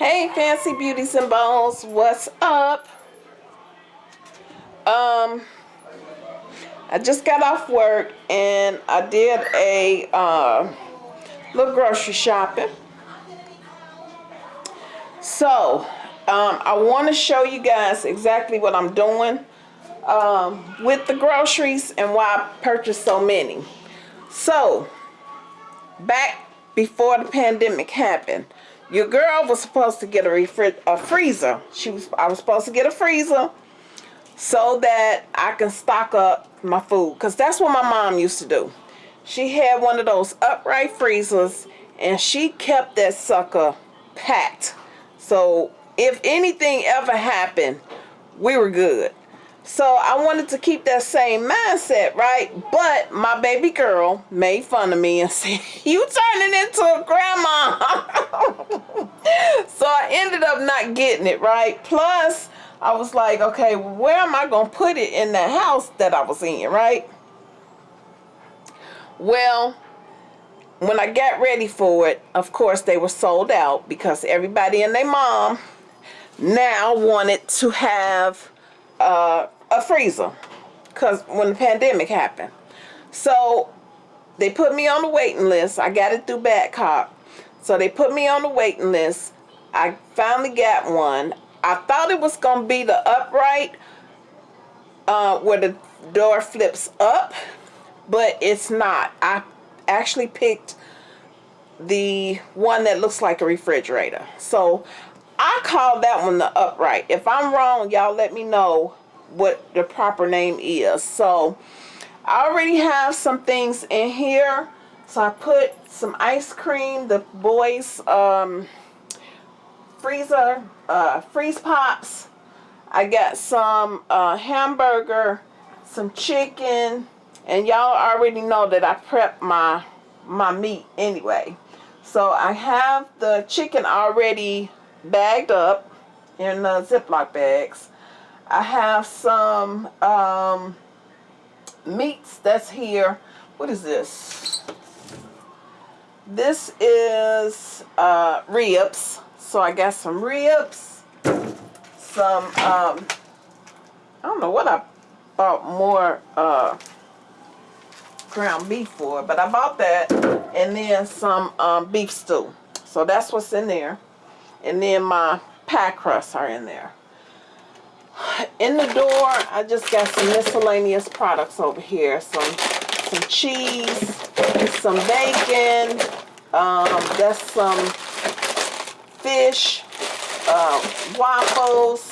Hey, Fancy Beauties and Bones, what's up? Um, I just got off work and I did a uh, little grocery shopping. So, um, I want to show you guys exactly what I'm doing um, with the groceries and why I purchased so many. So, back before the pandemic happened, your girl was supposed to get a, a freezer. She was I was supposed to get a freezer so that I can stock up my food because that's what my mom used to do. She had one of those upright freezers and she kept that sucker packed. So if anything ever happened, we were good. So I wanted to keep that same mindset, right? But my baby girl made fun of me and said, you turning into a grandma. so I ended up not getting it, right? Plus, I was like, okay, where am I going to put it in the house that I was in, right? Well, when I got ready for it, of course, they were sold out because everybody and their mom now wanted to have uh, a freezer because when the pandemic happened. So they put me on the waiting list. I got it through Badcock. So they put me on the waiting list. I finally got one. I thought it was going to be the upright uh, where the door flips up, but it's not. I actually picked the one that looks like a refrigerator. So I call that one the upright. If I'm wrong, y'all let me know what the proper name is. So I already have some things in here. So I put some ice cream, the boys um, freezer, uh, freeze pops. I got some uh, hamburger, some chicken, and y'all already know that I prep my my meat anyway. So I have the chicken already bagged up in the Ziploc bags. I have some um, meats that's here. What is this? This is uh, ribs. So I got some ribs, some, um, I don't know what I bought more uh, ground beef for, but I bought that and then some um, beef stew. So that's what's in there. And then my pie crusts are in there in the door I just got some miscellaneous products over here. Some some cheese some bacon um, that's some fish uh, waffles.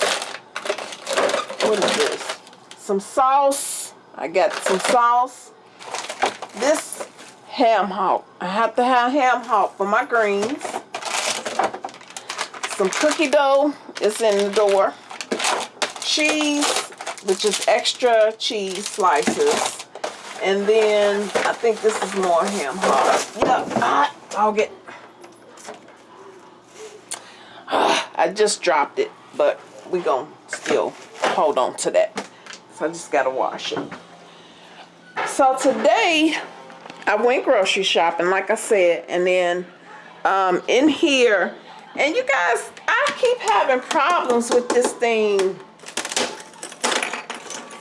What is this? Some sauce. I got some sauce. This ham hock. I have to have ham hock for my greens. Some cookie dough is in the door cheese, which is extra cheese slices. And then I think this is more ham hock. Yep, I'll get. I just dropped it, but we gonna still hold on to that. So I just gotta wash it. So today I went grocery shopping, like I said, and then um, in here, and you guys, I keep having problems with this thing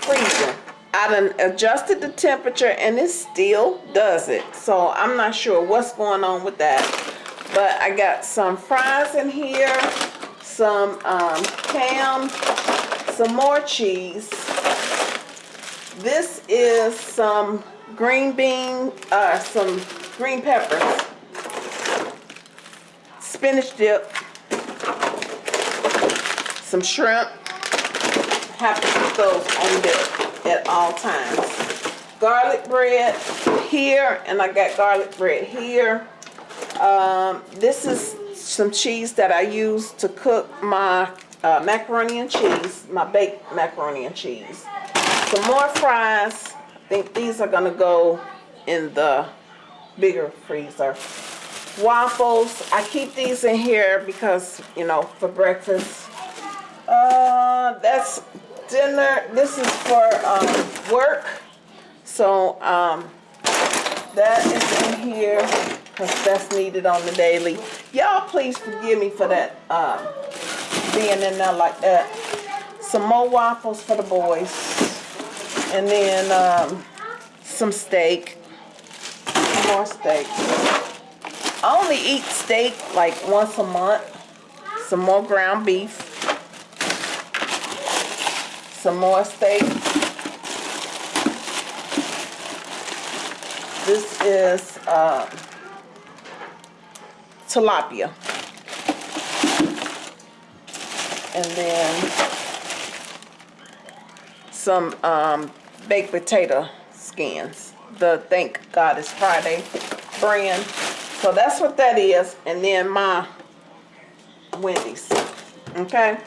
freezing. I done adjusted the temperature and it still does it. So I'm not sure what's going on with that. But I got some fries in here, some um, ham, some more cheese. This is some green bean, uh, some green peppers, spinach dip, some shrimp, have to put those on there at all times. Garlic bread here, and I got garlic bread here. Um, this is some cheese that I use to cook my uh, macaroni and cheese, my baked macaroni and cheese. Some more fries. I think these are going to go in the bigger freezer. Waffles. I keep these in here because, you know, for breakfast. Uh, that's dinner. This is for um, work. So um, that is in here. because that's needed on the daily. Y'all please forgive me for that um, being in there like that. Some more waffles for the boys. And then um, some steak. Some more steak. I only eat steak like once a month. Some more ground beef. Some more steak. This is uh, tilapia. And then some um, baked potato skins. The Thank God It's Friday brand. So that's what that is. And then my Wendy's. Okay.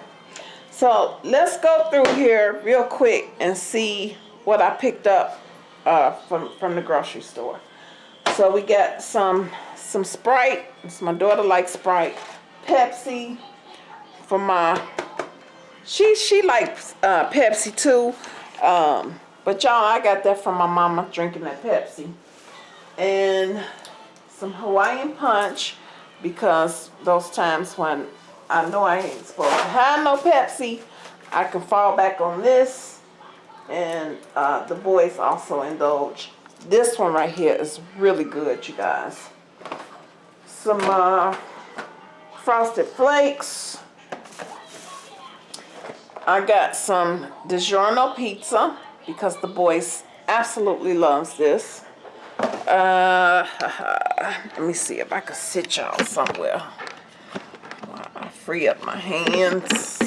So let's go through here real quick and see what I picked up uh, from from the grocery store. So we got some some Sprite. It's my daughter likes Sprite. Pepsi for my she she likes uh, Pepsi too. Um, but y'all, I got that from my mama drinking that Pepsi. And some Hawaiian Punch because those times when I know I ain't supposed to have no Pepsi, I can fall back on this and uh, the boys also indulge. This one right here is really good, you guys. Some uh, Frosted Flakes. I got some DiGiorno pizza because the boys absolutely loves this. Uh, let me see if I can sit y'all somewhere. Free up my hands.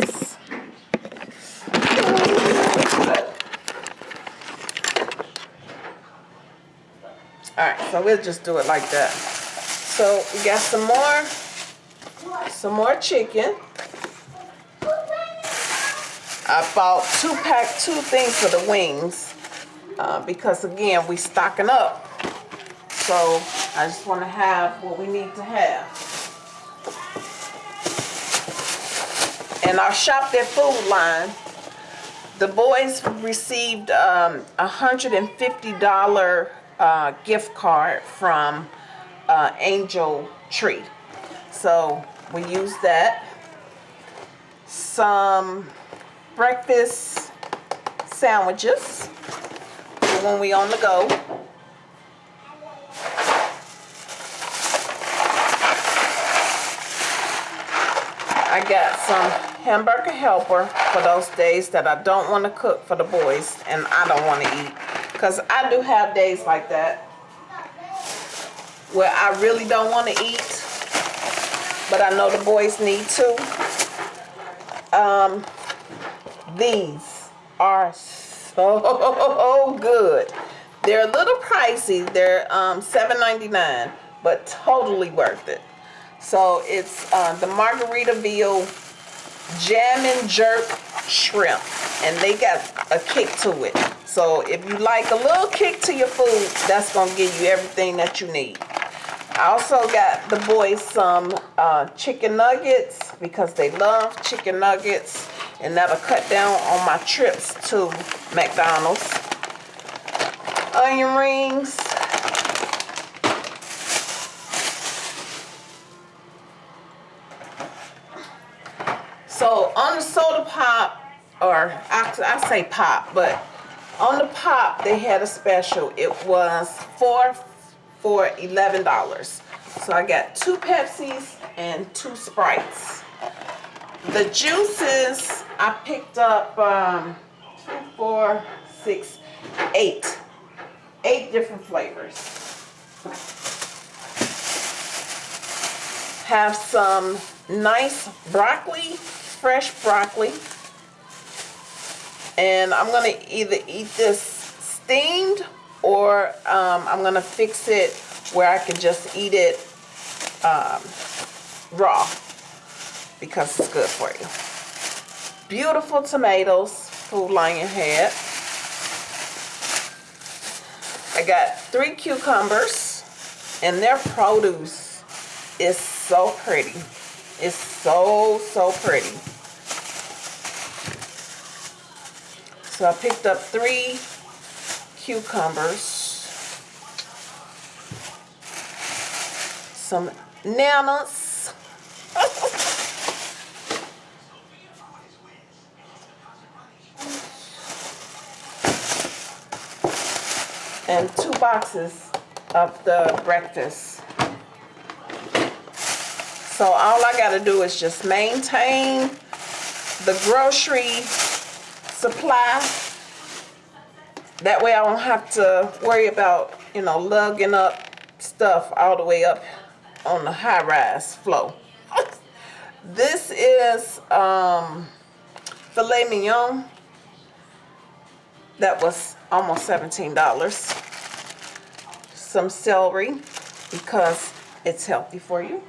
Alright, so we'll just do it like that. So we got some more, some more chicken. I bought two pack, two things for the wings. Uh, because again, we stocking up. So I just want to have what we need to have. And I shopped at Food Lion. The boys received um, a $150 uh, gift card from uh, Angel Tree. So we use that. Some breakfast sandwiches for when we on the go. I got some hamburger helper for those days that I don't want to cook for the boys and I don't want to eat. Because I do have days like that where I really don't want to eat, but I know the boys need to. Um, these are so good. They're a little pricey. They're um, $7.99, but totally worth it. So it's uh, the Margaritaville Jammin' Jerk Shrimp, and they got a kick to it. So if you like a little kick to your food, that's to give you everything that you need. I also got the boys some uh, chicken nuggets because they love chicken nuggets and that'll cut down on my trips to McDonald's. Onion rings. So on the soda pop, or I, I say pop, but on the pop they had a special. It was four for $11. So I got two Pepsis and two Sprites. The juices, I picked up um, two, four, six, eight. Eight different flavors. Have some nice broccoli, fresh broccoli. And I'm going to either eat this steamed or um, I'm going to fix it where I can just eat it um, raw because it's good for you. Beautiful tomatoes, Food Lion had. I got three cucumbers and their produce is so pretty. It's so, so pretty. So I picked up three cucumbers. some nanas. and two boxes of the breakfast. So all I gotta do is just maintain the grocery supply. That way I don't have to worry about, you know, lugging up stuff all the way up on the high rise flow. this is um, filet mignon. That was almost $17. Some celery because it's healthy for you.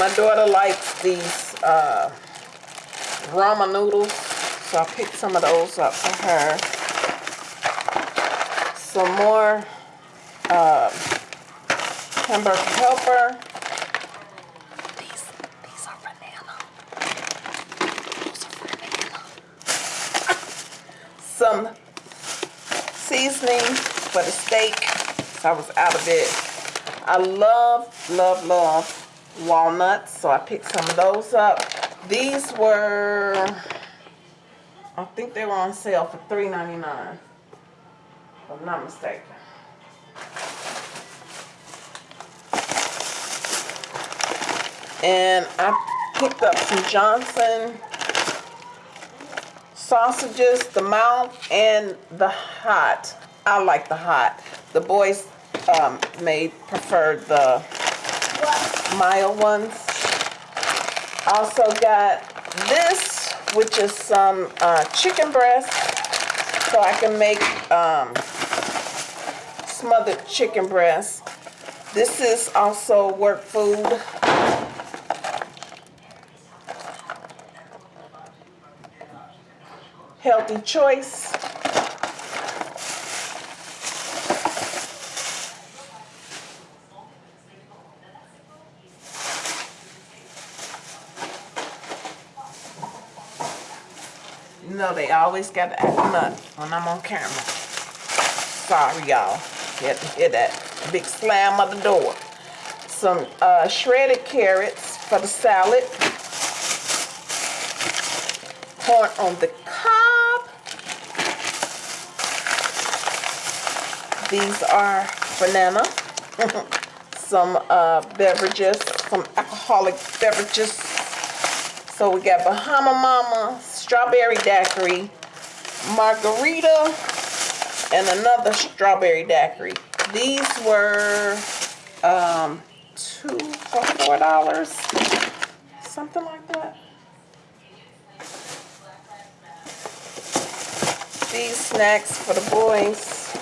My daughter likes these uh, ramen noodles, so I picked some of those up for her. Some more uh, hamburger helper. These, these are banana. Those are banana. Some seasoning for the steak. So I was out of it. I love, love, love walnuts, so I picked some of those up. These were, I think they were on sale for $3.99, if I'm not mistaken. And I picked up some Johnson sausages, the mild and the hot. I like the hot. The boys um, made preferred the mild ones. Also got this, which is some uh, chicken breast, so I can make um, smothered chicken breast. This is also work food. Healthy choice. You know they always got to act nut when I'm on camera. Sorry, y'all. You had to hear that big slam of the door. Some uh, shredded carrots for the salad. Corn on the cob. These are banana. some uh, beverages, some alcoholic beverages. So we got Bahama Mama, strawberry daiquiri, margarita, and another strawberry daiquiri. These were um, two for four dollars, something like that. These snacks for the boys,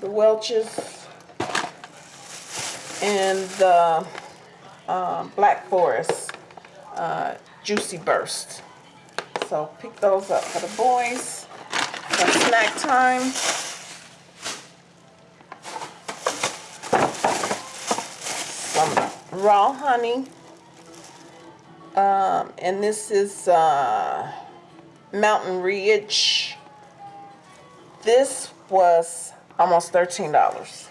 the Welch's, and the uh, Black Forest uh, Juicy Burst. So pick those up for the boys for snack time. Some raw honey. Um, and this is uh, Mountain Ridge. This was almost $13.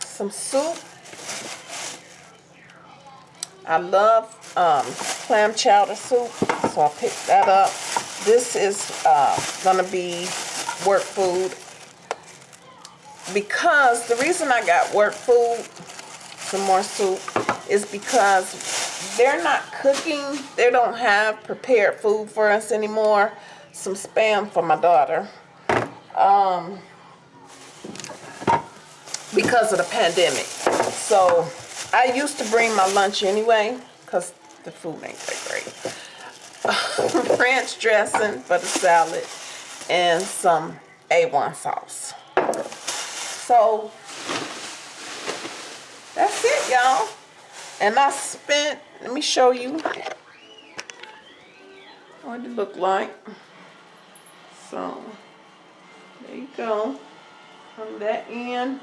Some soup. I love um, clam chowder soup, so I picked that up. This is uh, gonna be work food because the reason I got work food, some more soup, is because they're not cooking. They don't have prepared food for us anymore. Some spam for my daughter. Um, because of the pandemic. So I used to bring my lunch anyway because the food ain't that great. Ranch dressing for the salad and some A1 sauce. So that's it, y'all. And I spent, let me show you what it looked like. So there you go. On that end.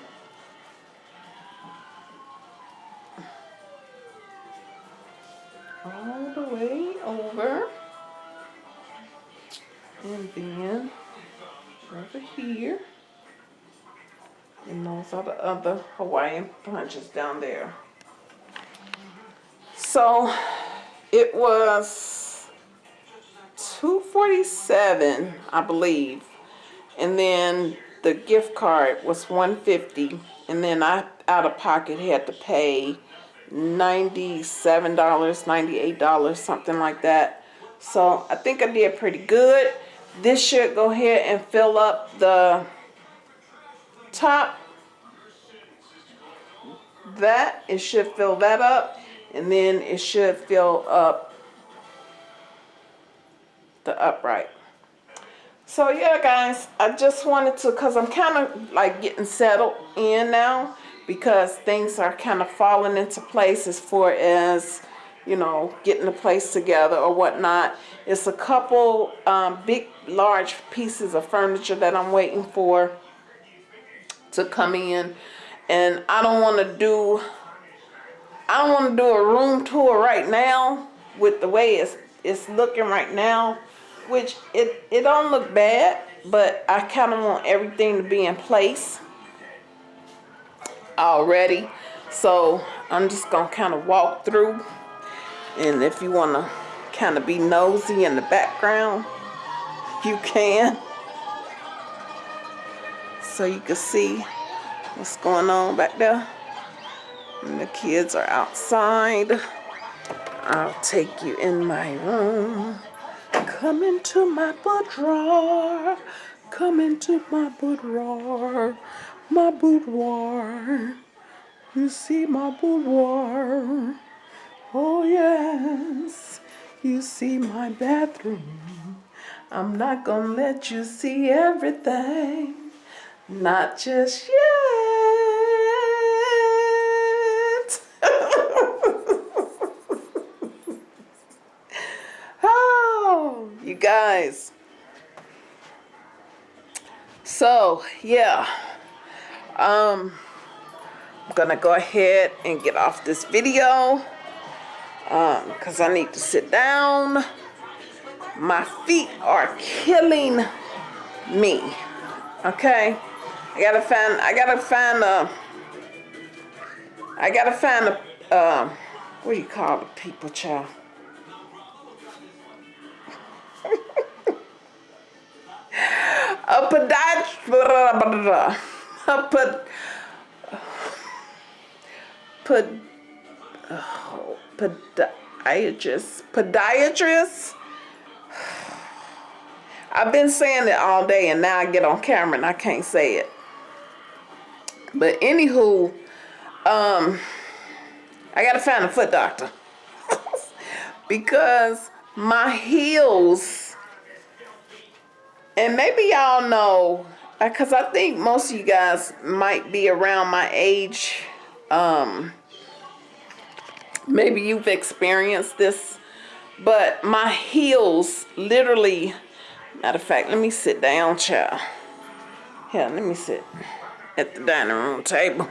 All the way over And then over here. And those are the other Hawaiian punches down there. So it was 247 I believe. And then the gift card was 150 and then I out of pocket had to pay $97, $98, something like that. So I think I did pretty good. This should go ahead and fill up the top. That, it should fill that up. And then it should fill up the upright. So yeah guys, I just wanted to, cause I'm kind of like getting settled in now because things are kind of falling into place as far as, you know, getting the place together or whatnot. It's a couple um, big, large pieces of furniture that I'm waiting for to come in. And I don't want to do, I don't want to do a room tour right now with the way it's, it's looking right now which it, it don't look bad, but I kind of want everything to be in place already. So I'm just to kind of walk through. And if you want to kind of be nosy in the background, you can. So you can see what's going on back there. And the kids are outside. I'll take you in my room. Come into my boudoir. Come into my boudoir. My boudoir. You see my boudoir. Oh, yes. You see my bathroom. I'm not gonna let you see everything. Not just yet. oh, you guys. So, yeah. Um, I'm gonna go ahead and get off this video um, because I need to sit down. My feet are killing me. Okay, I gotta find. I gotta find a. I gotta find a. Um, what do you call the people, child? a podiatrist. Pod. Pod. Oh, podiatrist. Podiatrist. I've been saying it all day and now I get on camera and I can't say it. But anywho, um, I gotta find a foot doctor. because my heels, and maybe y'all know, because I think most of you guys might be around my age. Um, maybe you've experienced this, but my heels literally Matter of fact, let me sit down, child. Here, let me sit at the dining room table.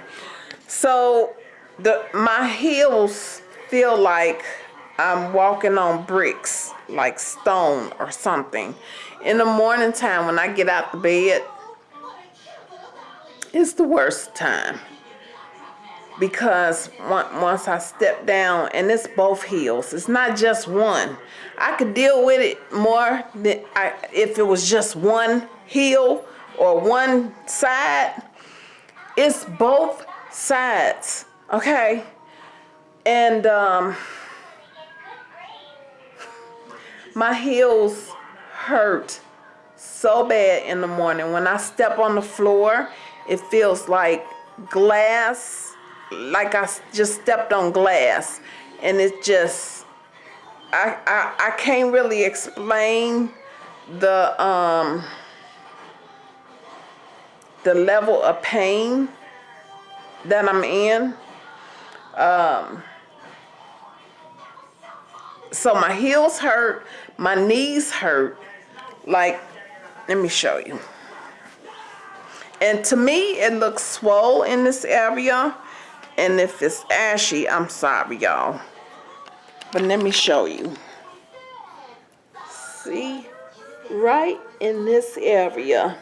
So, the my heels feel like I'm walking on bricks, like stone or something. In the morning time, when I get out the bed, it's the worst time because once I step down, and it's both heels, it's not just one. I could deal with it more than I, if it was just one heel or one side. It's both sides, okay? And um, my heels hurt so bad in the morning. When I step on the floor, it feels like glass like I just stepped on glass. And it just I, I, I can't really explain the um the level of pain that I'm in. Um so my heels hurt my knees hurt. Like let me show you and to me it looks swole in this area and if it's ashy, I'm sorry, y'all. But let me show you. See? right in this area.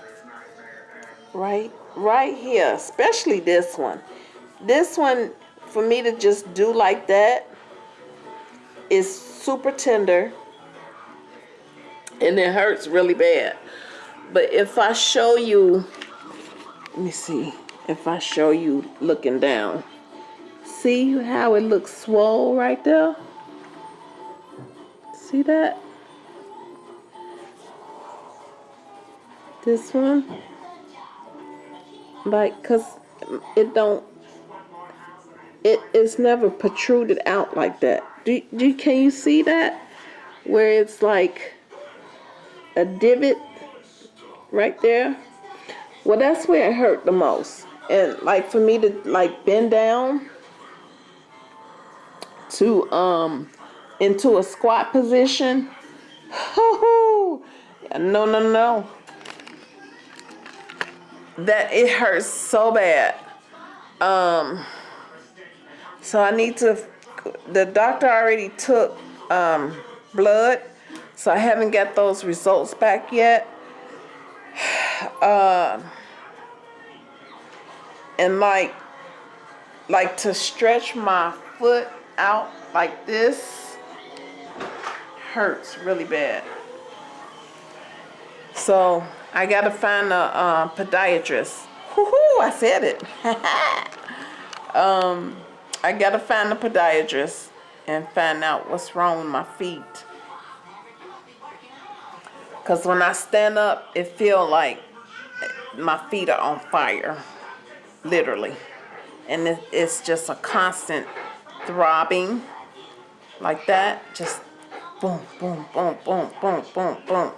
Right, right here, especially this one. This one, for me to just do like that, is super tender and it hurts really bad. But if I show you, let me see, if I show you looking down, see how it looks swole right there? See that? This one? Like, cause it don't, it is never protruded out like that. Do, do can you see that? Where it's like a divot right there. Well, that's where it hurt the most. And like for me to like bend down to um into a squat position. no, no, no. That it hurts so bad. Um so I need to the doctor already took um blood so I haven't got those results back yet. Uh, and like, like to stretch my foot out like this hurts really bad. So I gotta find a uh, podiatrist. Woohoo! I said it. um, I gotta find a podiatrist and find out what's wrong with my feet. Because when I stand up, it feel like my feet are on fire, literally. And it, it's just a constant throbbing like that. Just boom, boom, boom, boom, boom, boom, boom.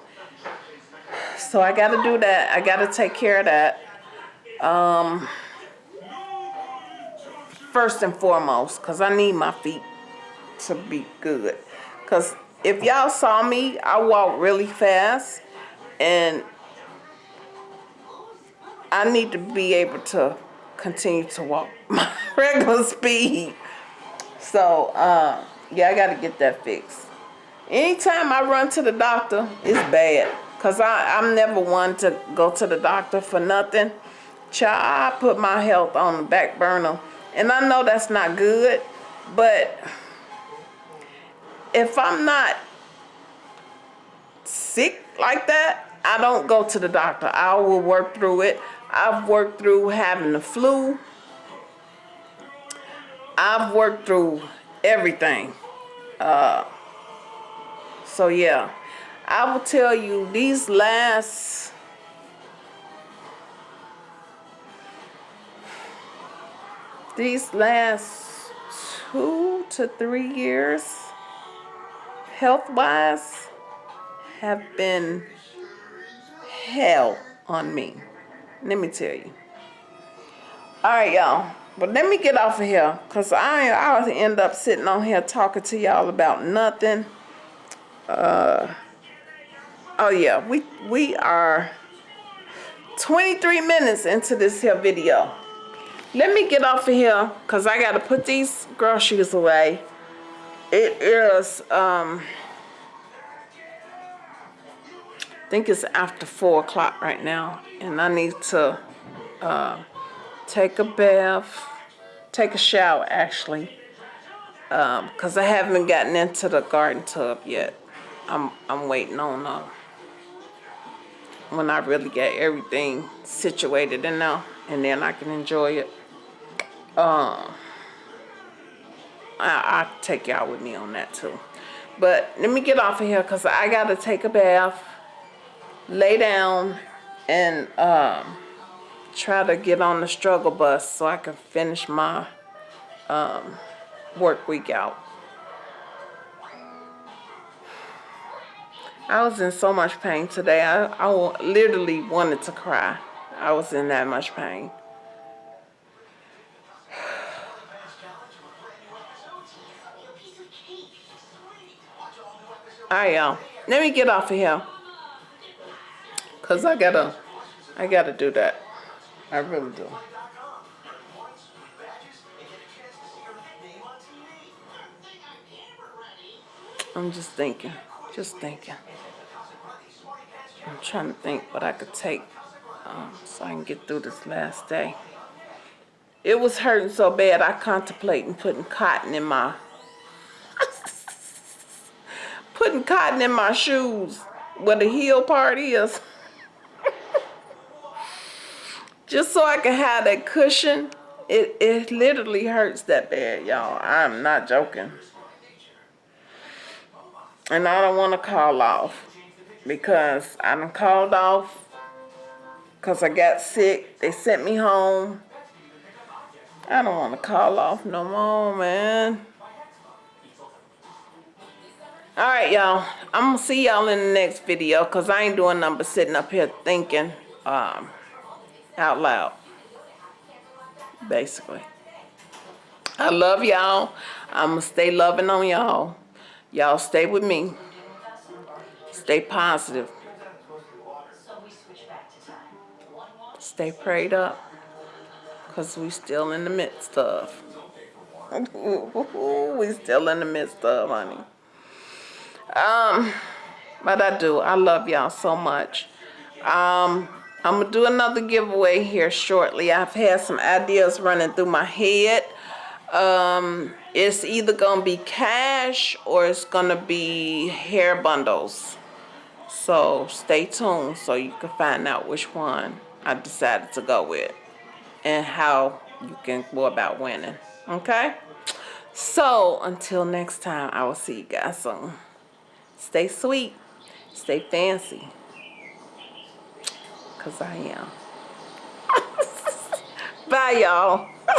So I got to do that. I got to take care of that. Um, first and foremost, because I need my feet to be good. Because if y'all saw me, I walk really fast and I need to be able to continue to walk my regular speed. So, uh, yeah, I got to get that fixed. Anytime I run to the doctor, it's bad. Because I'm never one to go to the doctor for nothing. Child, I put my health on the back burner. And I know that's not good, but if I'm not sick like that, I don't go to the doctor. I will work through it. I've worked through having the flu. I've worked through everything. Uh, so yeah, I will tell you these last these last two to three years health wise have been hell on me. Let me tell you. All right, y'all. But let me get off of here because I, I'll end up sitting on here talking to y'all about nothing. Uh, oh, yeah. We, we are 23 minutes into this here video. Let me get off of here because I got to put these groceries away. It is... Um, I think it's after 4 o'clock right now. And I need to uh, take a bath, take a shower actually. Because um, I haven't gotten into the garden tub yet. I'm, I'm waiting on uh, when I really get everything situated in there. And then I can enjoy it. Um, I, I'll take y'all with me on that too. But let me get off of here because I got to take a bath lay down and um, try to get on the struggle bus so I can finish my um, work week out. I was in so much pain today. I, I literally wanted to cry. I was in that much pain. Alright y'all, let me get off of here. Cause I gotta, I gotta do that. I really do. I'm just thinking, just thinking. I'm trying to think what I could take um, so I can get through this last day. It was hurting so bad I contemplating putting cotton in my putting cotton in my shoes where the heel part is. Just so I can have that cushion. It, it literally hurts that bad, y'all. I'm not joking. And I don't want to call off because I done called off because I got sick. They sent me home. I don't want to call off no more, man. Alright, y'all. I'm going to see y'all in the next video because I ain't doing nothing but sitting up here thinking um, out loud. Basically. I love y'all. I'm going to stay loving on y'all. Y'all stay with me. Stay positive. Stay prayed up. Because we still in the midst of. we still in the midst of, honey. Um, but I do. I love y'all so much. Um, I'm to do another giveaway here shortly. I've had some ideas running through my head. Um, it's either to be cash or it's to be hair bundles. So stay tuned so you can find out which one I decided to go with and how you can go about winning. Okay? So until next time, I will see you guys soon. Stay sweet. Stay fancy. Because I am. Bye, y'all.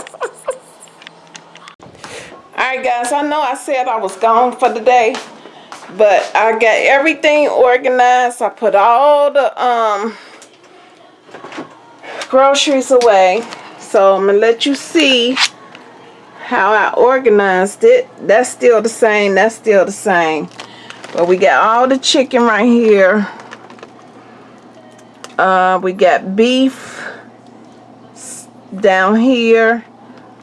Alright guys, I know I said I was gone for the day, but I got everything organized. I put all the um groceries away. So I'm going to let you see how I organized it. That's still the same. That's still the same. But we got all the chicken right here. Uh, we got beef down here.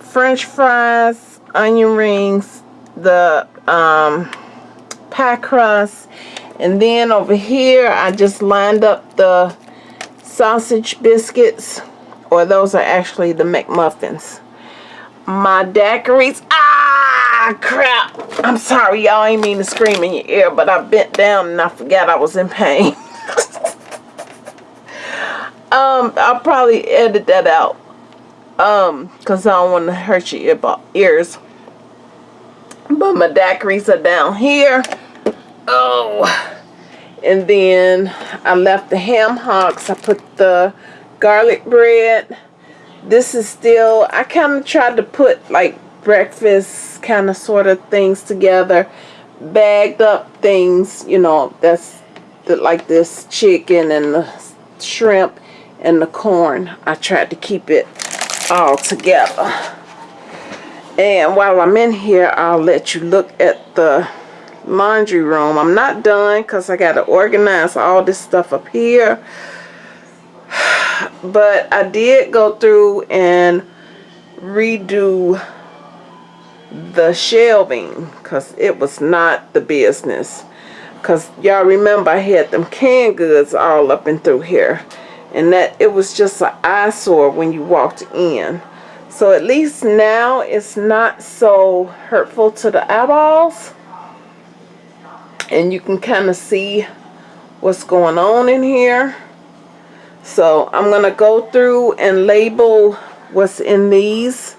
French fries onion rings, the um, pie crust, and then over here I just lined up the sausage biscuits, or those are actually the McMuffins. My daiquiris, ah crap, I'm sorry y'all ain't mean to scream in your ear, but I bent down and I forgot I was in pain. um, I'll probably edit that out um because i don't want to hurt your ears but my daiquiris are down here. Oh. And then I left the ham hocks. I put the garlic bread. This is still, I kind of tried to put like breakfast kind of sort of things together. Bagged up things, you know, that's the, like this chicken and the shrimp and the corn. I tried to keep it all together. And while I'm in here, I'll let you look at the laundry room. I'm not done because I got to organize all this stuff up here. But I did go through and redo the shelving because it was not the business. Because y'all remember I had them canned goods all up and through here. And that it was just an eyesore when you walked in. So at least now it's not so hurtful to the eyeballs. And you can kind of see what's going on in here. So I'm going to go through and label what's in these.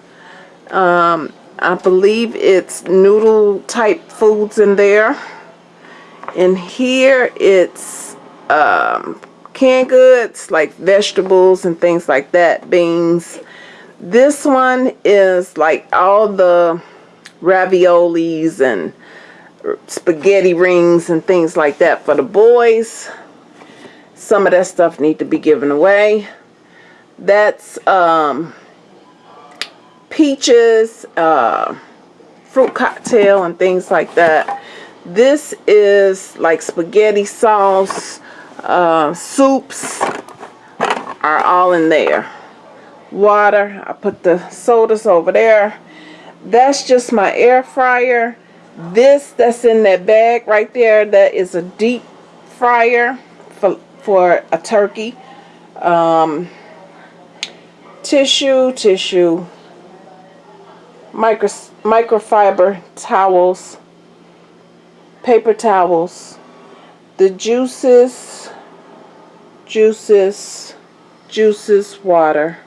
Um, I believe it's noodle type foods in there. And here it's um, canned goods like vegetables and things like that, beans, this one is like all the raviolis and spaghetti rings and things like that for the boys. Some of that stuff need to be given away. That's um, peaches, uh, fruit cocktail and things like that. This is like spaghetti sauce, uh, soups are all in there water. I put the sodas over there. That's just my air fryer. This that's in that bag right there, that is a deep fryer for, for a turkey. Um, tissue, tissue, micro, microfiber towels, paper towels, the juices, juices, juices, water,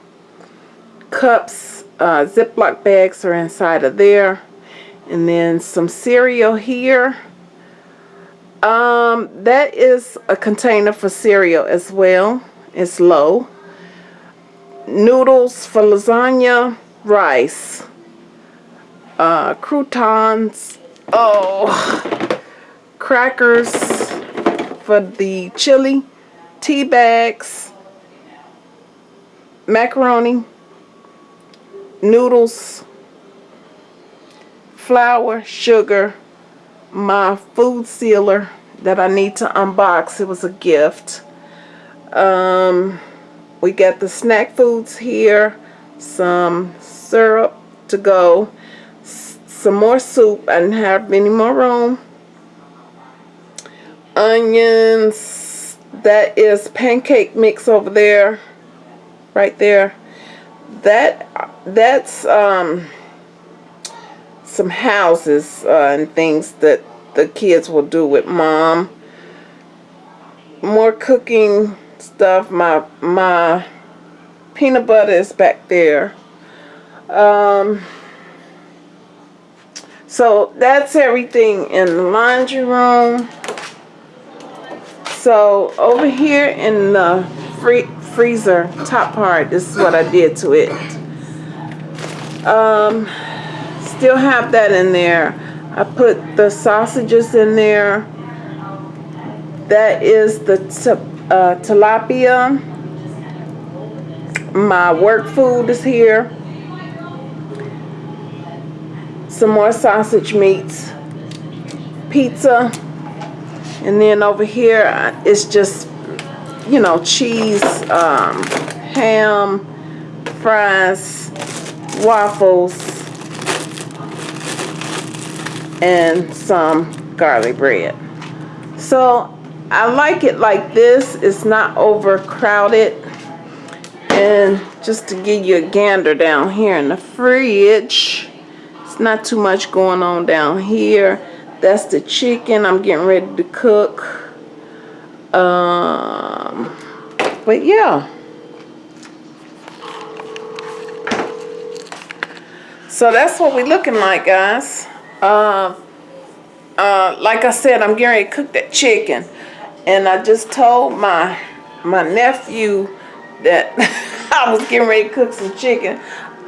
cups, uh, Ziploc bags are inside of there, and then some cereal here. Um, that is a container for cereal as well. It's low. Noodles for lasagna, rice, uh, croutons, oh, crackers for the chili, tea bags, macaroni, noodles, flour, sugar, my food sealer that I need to unbox. It was a gift. Um, we got the snack foods here, some syrup to go, some more soup. I didn't have any more room. Onions, that is pancake mix over there, right there. That that's um, some houses uh, and things that the kids will do with mom. More cooking stuff. My my peanut butter is back there. Um, so that's everything in the laundry room. So over here in the free freezer top part, this is what I did to it. Um, still have that in there. I put the sausages in there. That is the uh, tilapia. My work food is here. Some more sausage meats. Pizza. And then over here, it's just, you know, cheese, um, ham, fries, waffles, and some garlic bread. So I like it like this. It's not overcrowded. And just to give you a gander down here in the fridge, it's not too much going on down here. That's the chicken I'm getting ready to cook. Um, but yeah. So that's what we're looking like, guys. Uh, uh, like I said, I'm getting ready to cook that chicken and I just told my my nephew that I was getting ready to cook some chicken.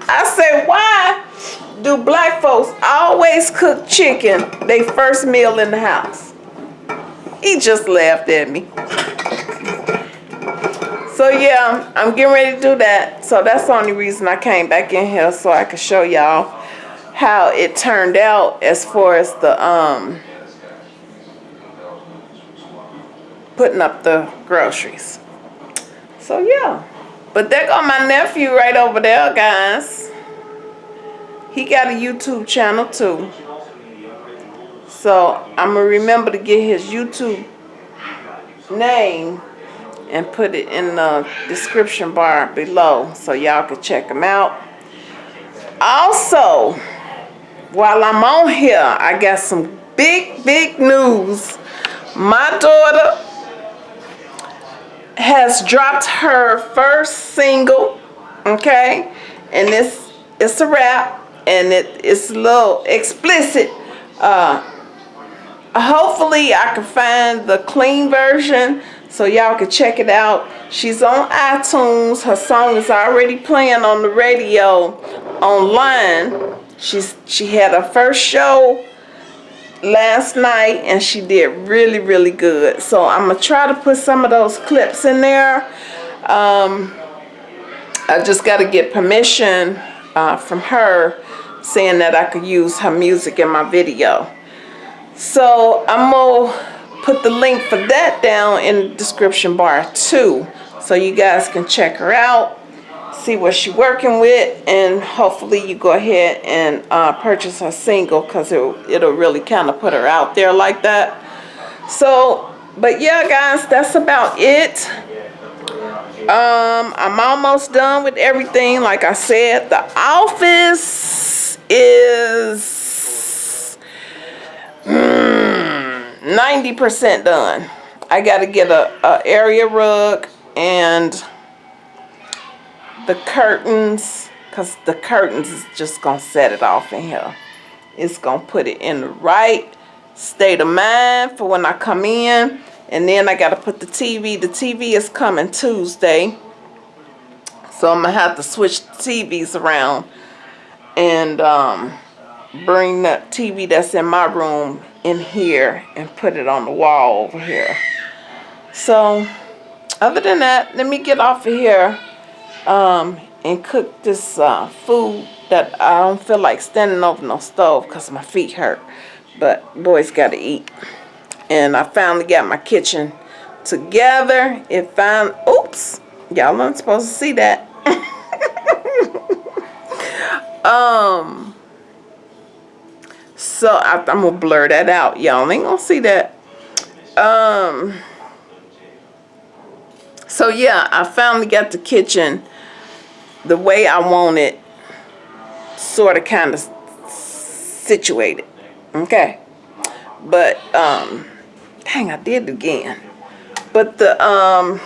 I said, why do black folks always cook chicken they first meal in the house? He just laughed at me. So yeah, I'm getting ready to do that. So that's the only reason I came back in here so I could show y'all how it turned out as far as the um putting up the groceries. So yeah. But there go my nephew right over there, guys. He got a YouTube channel too. So I'm going to remember to get his YouTube name and put it in the description bar below so y'all can check him out. Also, while I'm on here, I got some big, big news. My daughter has dropped her first single, okay? And this it's a rap and it, it's a little explicit. Uh, hopefully I can find the clean version so y'all can check it out. She's on iTunes. Her song is already playing on the radio online. She's she had her first show last night and she did really really good so I'm gonna try to put some of those clips in there um, I just got to get permission uh, from her saying that I could use her music in my video. So I'm gonna put the link for that down in the description bar too. So you guys can check her out see what she's working with and hopefully you go ahead and uh, purchase her single because it, it'll really kind of put her out there like that. So but yeah, guys, that's about it. Um, I'm almost done with everything. Like I said, the office is mm, 90% done. I got to get a, a area rug and the curtains because the curtains is just going to set it off in here. It's going to put it in the right state of mind for when I come in. And then I got to put the TV. The TV is coming Tuesday. So I'm to have to switch the TVs around and um, bring the TV that's in my room in here and put it on the wall over here. So other than that, let me get off of here um, and cook this uh, food that I don't feel like standing over no stove because my feet hurt. But boys got to eat. And I finally got my kitchen together. It found, oops, y'all aren't supposed to see that. um, so I, I'm going to blur that out. Y'all ain't to see that. Um, so yeah, I finally got the kitchen the way I want it sort of kind of situated. Okay. But, um, dang, I did again. But the, um,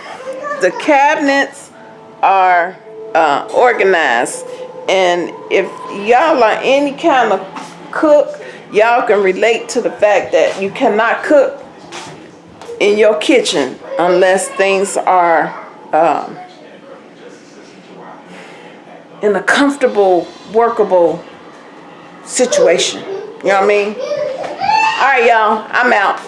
the cabinets are uh, organized. And if y'all are any kind of cook, y'all can relate to the fact that you cannot cook in your kitchen unless things are um, in a comfortable, workable situation. You know what I mean? All right, y'all. I'm out.